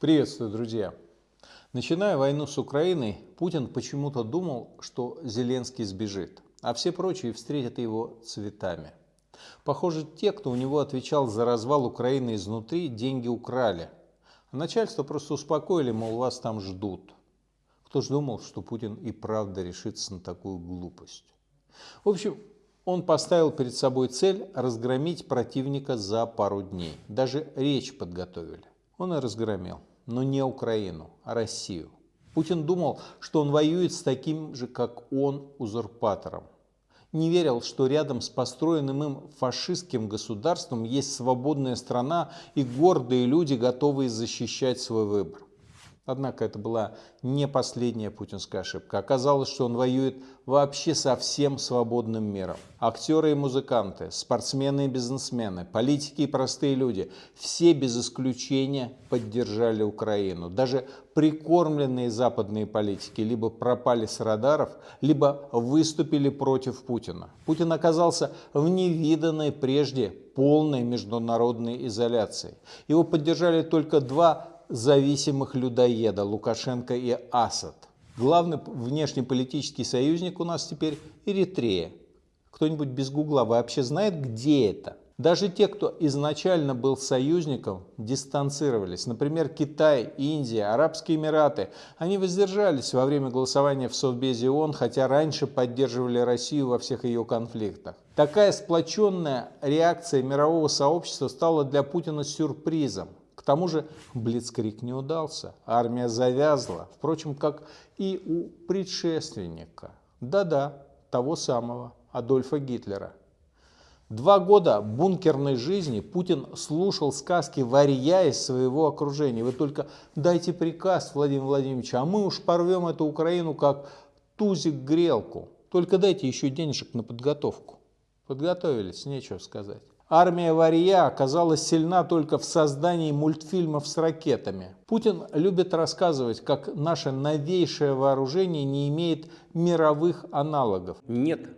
Приветствую, друзья! Начиная войну с Украиной, Путин почему-то думал, что Зеленский сбежит, а все прочие встретят его цветами. Похоже, те, кто у него отвечал за развал Украины изнутри, деньги украли. А начальство просто успокоили, мол, вас там ждут. Кто ж думал, что Путин и правда решится на такую глупость. В общем, он поставил перед собой цель разгромить противника за пару дней. Даже речь подготовили. Он и разгромил но не Украину, а Россию. Путин думал, что он воюет с таким же, как он, узурпатором. Не верил, что рядом с построенным им фашистским государством есть свободная страна и гордые люди, готовые защищать свой выбор. Однако это была не последняя путинская ошибка. Оказалось, что он воюет вообще со всем свободным миром. Актеры и музыканты, спортсмены и бизнесмены, политики и простые люди – все без исключения поддержали Украину. Даже прикормленные западные политики либо пропали с радаров, либо выступили против Путина. Путин оказался в невиданной прежде полной международной изоляции. Его поддержали только два зависимых людоеда Лукашенко и Асад. Главный внешнеполитический союзник у нас теперь Эритрея. Кто-нибудь без гугла вообще знает, где это? Даже те, кто изначально был союзником, дистанцировались. Например, Китай, Индия, Арабские Эмираты. Они воздержались во время голосования в Совбезе ООН, хотя раньше поддерживали Россию во всех ее конфликтах. Такая сплоченная реакция мирового сообщества стала для Путина сюрпризом. Тому же Блицкрик не удался, армия завязла, впрочем, как и у предшественника, да-да, того самого Адольфа Гитлера. Два года бункерной жизни Путин слушал сказки варья из своего окружения. Вы только дайте приказ, Владимир Владимирович, а мы уж порвем эту Украину как тузик грелку. Только дайте еще денежек на подготовку. Подготовились, нечего сказать. Армия Варья оказалась сильна только в создании мультфильмов с ракетами. Путин любит рассказывать, как наше новейшее вооружение не имеет мировых аналогов. Нет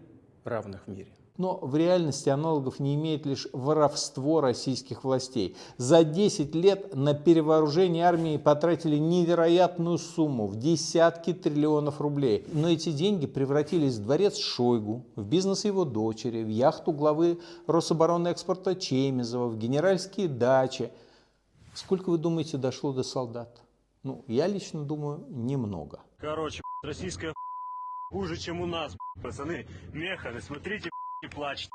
равных в мире. Но в реальности аналогов не имеет лишь воровство российских властей. За 10 лет на перевооружение армии потратили невероятную сумму в десятки триллионов рублей. Но эти деньги превратились в дворец Шойгу, в бизнес его дочери, в яхту главы Рособороны экспорта Чемизова, в генеральские дачи. Сколько, вы думаете, дошло до солдат? Ну, я лично думаю, немного. Короче, российская хуже, чем у нас, пацаны. Механы, смотрите, и плачет.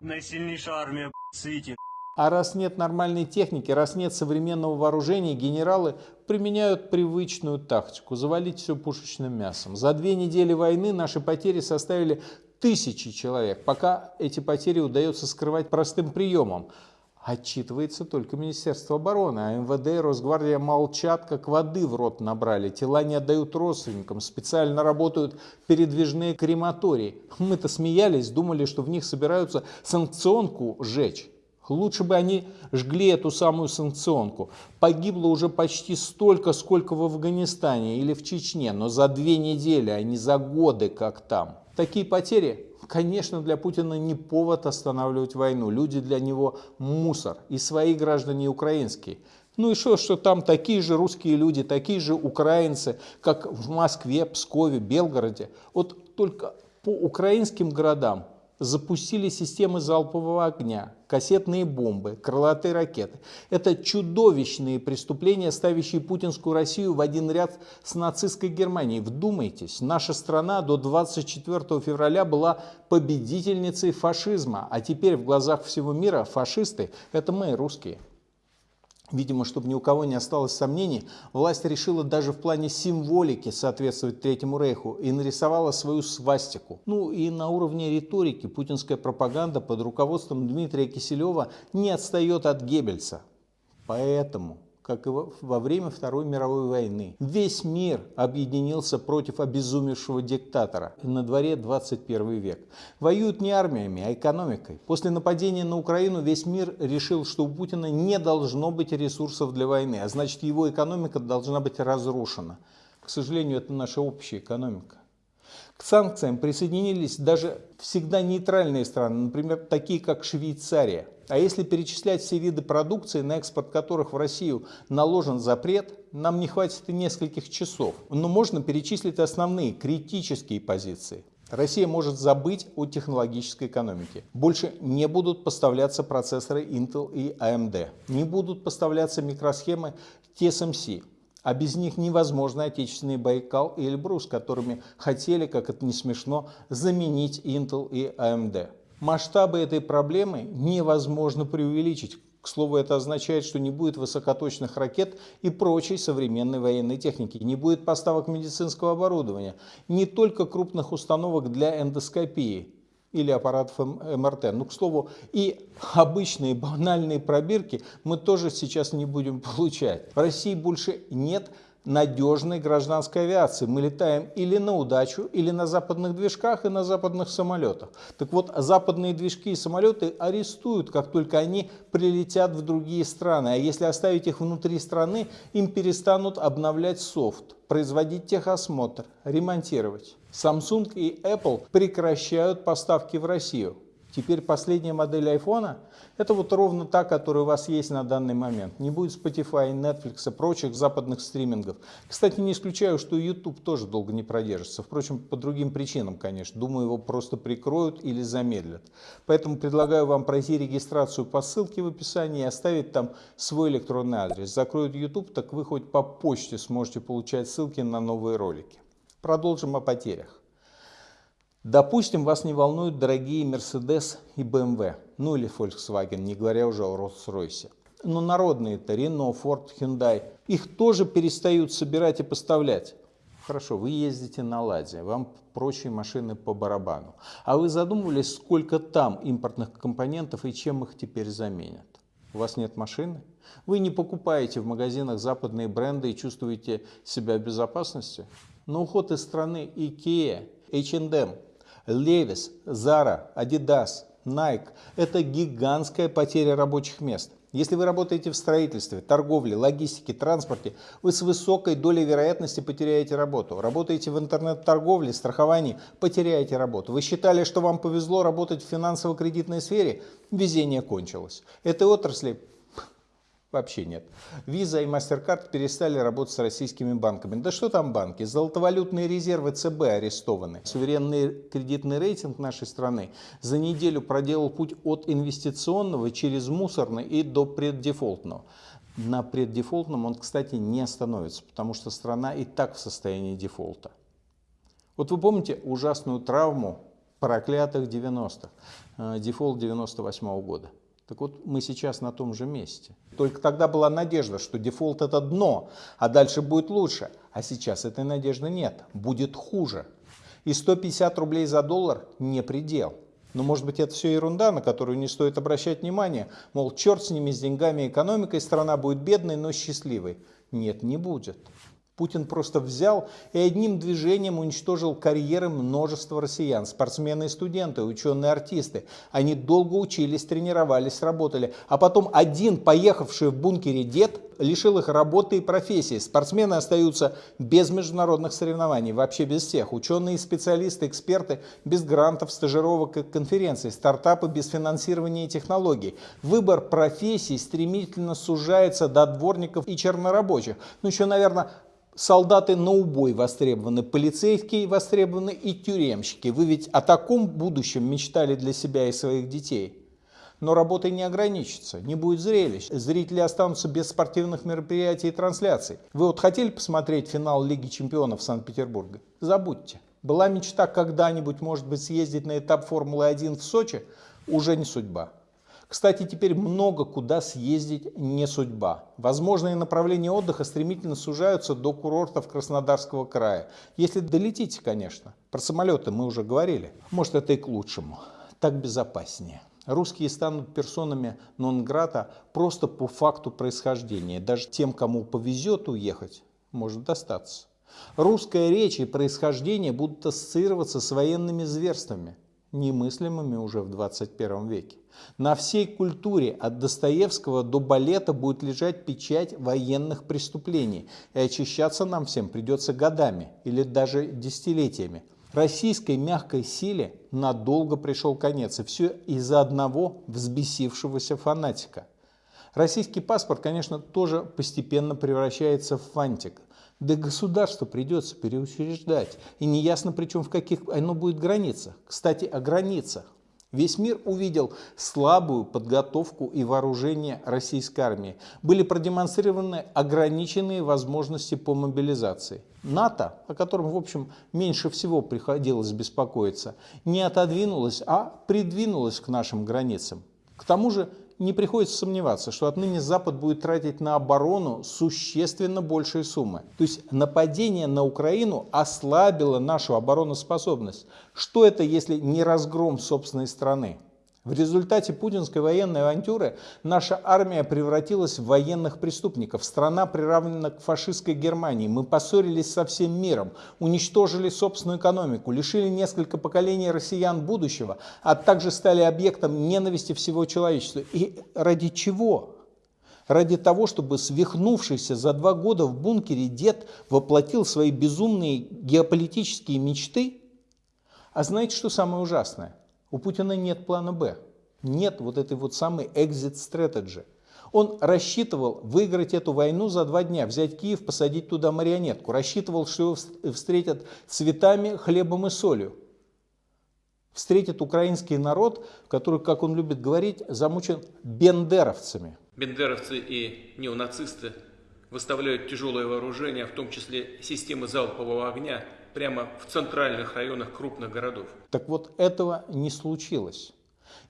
Наисильнейшая армия Сити. А раз нет нормальной техники, раз нет современного вооружения, генералы применяют привычную тактику – завалить все пушечным мясом. За две недели войны наши потери составили тысячи человек, пока эти потери удается скрывать простым приемом – Отчитывается только Министерство обороны, а МВД и Росгвардия молчат, как воды в рот набрали. Тела не отдают родственникам, специально работают передвижные крематории. Мы-то смеялись, думали, что в них собираются санкционку сжечь. Лучше бы они жгли эту самую санкционку. Погибло уже почти столько, сколько в Афганистане или в Чечне, но за две недели, а не за годы, как там. Такие потери Конечно, для Путина не повод останавливать войну. Люди для него мусор. И свои граждане, украинские. Ну и что, что там такие же русские люди, такие же украинцы, как в Москве, Пскове, Белгороде. Вот только по украинским городам запустили системы залпового огня, кассетные бомбы, крылатые ракеты. Это чудовищные преступления, ставящие путинскую Россию в один ряд с нацистской Германией. Вдумайтесь, наша страна до 24 февраля была победительницей фашизма, а теперь в глазах всего мира фашисты – это мы, русские. Видимо, чтобы ни у кого не осталось сомнений, власть решила даже в плане символики соответствовать Третьему Рейху и нарисовала свою свастику. Ну и на уровне риторики путинская пропаганда под руководством Дмитрия Киселева не отстает от Геббельса. Поэтому как и во время Второй мировой войны. Весь мир объединился против обезумевшего диктатора. На дворе 21 век. Воюют не армиями, а экономикой. После нападения на Украину весь мир решил, что у Путина не должно быть ресурсов для войны, а значит его экономика должна быть разрушена. К сожалению, это наша общая экономика. Санкциям присоединились даже всегда нейтральные страны, например, такие как Швейцария. А если перечислять все виды продукции, на экспорт которых в Россию наложен запрет, нам не хватит и нескольких часов. Но можно перечислить основные критические позиции. Россия может забыть о технологической экономике. Больше не будут поставляться процессоры Intel и AMD. Не будут поставляться микросхемы TSMC. А без них невозможно отечественные Байкал и Эльбрус, которыми хотели, как это не смешно, заменить Intel и AMD. Масштабы этой проблемы невозможно преувеличить. К слову, это означает, что не будет высокоточных ракет и прочей современной военной техники, не будет поставок медицинского оборудования, не только крупных установок для эндоскопии или аппаратов МРТ. Ну, к слову, и обычные банальные пробирки мы тоже сейчас не будем получать. В России больше нет надежной гражданской авиации. Мы летаем или на удачу, или на западных движках и на западных самолетах. Так вот, западные движки и самолеты арестуют, как только они прилетят в другие страны. А если оставить их внутри страны, им перестанут обновлять софт, производить техосмотр, ремонтировать. Samsung и Apple прекращают поставки в Россию. Теперь последняя модель айфона – это вот ровно та, которая у вас есть на данный момент. Не будет Spotify, Netflix и прочих западных стримингов. Кстати, не исключаю, что YouTube тоже долго не продержится. Впрочем, по другим причинам, конечно. Думаю, его просто прикроют или замедлят. Поэтому предлагаю вам пройти регистрацию по ссылке в описании и оставить там свой электронный адрес. Закроют YouTube, так вы хоть по почте сможете получать ссылки на новые ролики. Продолжим о потерях. Допустим, вас не волнуют дорогие Mercedes и BMW, ну или Volkswagen, не говоря уже о Rolls-Royce. Но народные-то Renault, Ford, Hyundai, их тоже перестают собирать и поставлять. Хорошо, вы ездите на Ладе, вам прочие машины по барабану. А вы задумывались, сколько там импортных компонентов и чем их теперь заменят? У вас нет машины? Вы не покупаете в магазинах западные бренды и чувствуете себя в безопасности? Но уход из страны IKEA, H&M, Levi's, Zara, Adidas, Nike – это гигантская потеря рабочих мест. Если вы работаете в строительстве, торговле, логистике, транспорте, вы с высокой долей вероятности потеряете работу. Работаете в интернет-торговле, страховании, потеряете работу. Вы считали, что вам повезло работать в финансово-кредитной сфере? Везение кончилось. Этой отрасли Вообще нет. Виза и MasterCard перестали работать с российскими банками. Да что там банки? Золотовалютные резервы ЦБ арестованы. Суверенный кредитный рейтинг нашей страны за неделю проделал путь от инвестиционного через мусорный и до преддефолтного. На преддефолтном он, кстати, не остановится, потому что страна и так в состоянии дефолта. Вот вы помните ужасную травму проклятых 90-х, э, дефолт 98 -го года. Так вот, мы сейчас на том же месте. Только тогда была надежда, что дефолт это дно, а дальше будет лучше. А сейчас этой надежды нет, будет хуже. И 150 рублей за доллар не предел. Но может быть это все ерунда, на которую не стоит обращать внимание. Мол, черт с ними, с деньгами и экономикой, страна будет бедной, но счастливой. Нет, не будет. Путин просто взял и одним движением уничтожил карьеры множества россиян, спортсмены и студенты, ученые артисты. Они долго учились, тренировались, работали, а потом один, поехавший в бункере дед, лишил их работы и профессии. Спортсмены остаются без международных соревнований, вообще без всех. Ученые, специалисты, эксперты без грантов, стажировок и конференций, стартапы без финансирования и технологий. Выбор профессий стремительно сужается до дворников и чернорабочих. Ну еще, наверное, Солдаты на убой востребованы, полицейские востребованы и тюремщики. Вы ведь о таком будущем мечтали для себя и своих детей. Но работой не ограничится, не будет зрелищ. Зрители останутся без спортивных мероприятий и трансляций. Вы вот хотели посмотреть финал Лиги чемпионов Санкт-Петербурга? Забудьте. Была мечта когда-нибудь, может быть, съездить на этап Формулы-1 в Сочи? Уже не судьба. Кстати, теперь много куда съездить не судьба. Возможные направления отдыха стремительно сужаются до курортов Краснодарского края. Если долетите, конечно. Про самолеты мы уже говорили. Может, это и к лучшему. Так безопаснее. Русские станут персонами нон-грата просто по факту происхождения. Даже тем, кому повезет уехать, может достаться. Русская речь и происхождение будут ассоциироваться с военными зверствами немыслимыми уже в 21 веке. На всей культуре от Достоевского до балета будет лежать печать военных преступлений, и очищаться нам всем придется годами или даже десятилетиями. Российской мягкой силе надолго пришел конец, и все из-за одного взбесившегося фанатика. Российский паспорт, конечно, тоже постепенно превращается в фантик. Да государству придется переучреждать. И неясно, причем в каких оно будет границах. Кстати, о границах. Весь мир увидел слабую подготовку и вооружение российской армии. Были продемонстрированы ограниченные возможности по мобилизации. НАТО, о котором, в общем, меньше всего приходилось беспокоиться, не отодвинулось, а придвинулось к нашим границам. К тому же не приходится сомневаться, что отныне Запад будет тратить на оборону существенно большие суммы. То есть нападение на Украину ослабило нашу обороноспособность. Что это, если не разгром собственной страны? В результате путинской военной авантюры наша армия превратилась в военных преступников. Страна приравнена к фашистской Германии. Мы поссорились со всем миром, уничтожили собственную экономику, лишили несколько поколений россиян будущего, а также стали объектом ненависти всего человечества. И ради чего? Ради того, чтобы свихнувшийся за два года в бункере дед воплотил свои безумные геополитические мечты? А знаете, что самое ужасное? У Путина нет плана «Б». Нет вот этой вот самой exit strategy. Он рассчитывал выиграть эту войну за два дня, взять Киев, посадить туда марионетку. Рассчитывал, что его встретят цветами, хлебом и солью. Встретит украинский народ, который, как он любит говорить, замучен бендеровцами. Бендеровцы и неонацисты выставляют тяжелое вооружение, в том числе системы залпового огня, прямо в центральных районах крупных городов. Так вот, этого не случилось.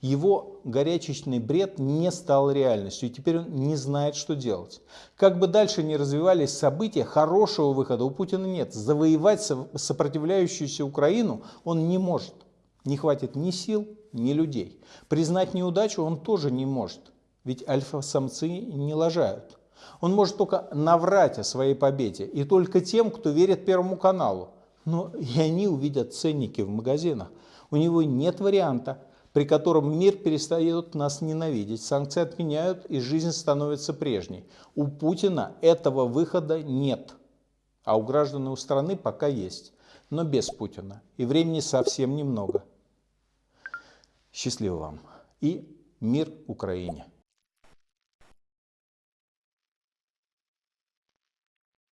Его горячечный бред не стал реальностью, и теперь он не знает, что делать. Как бы дальше ни развивались события, хорошего выхода у Путина нет. Завоевать сопротивляющуюся Украину он не может. Не хватит ни сил, ни людей. Признать неудачу он тоже не может, ведь альфа-самцы не лажают. Он может только наврать о своей победе, и только тем, кто верит Первому каналу. Но и они увидят ценники в магазинах. У него нет варианта, при котором мир перестает нас ненавидеть, санкции отменяют и жизнь становится прежней. У Путина этого выхода нет, а у граждан у страны пока есть, но без Путина. И времени совсем немного. Счастливо вам и мир Украине!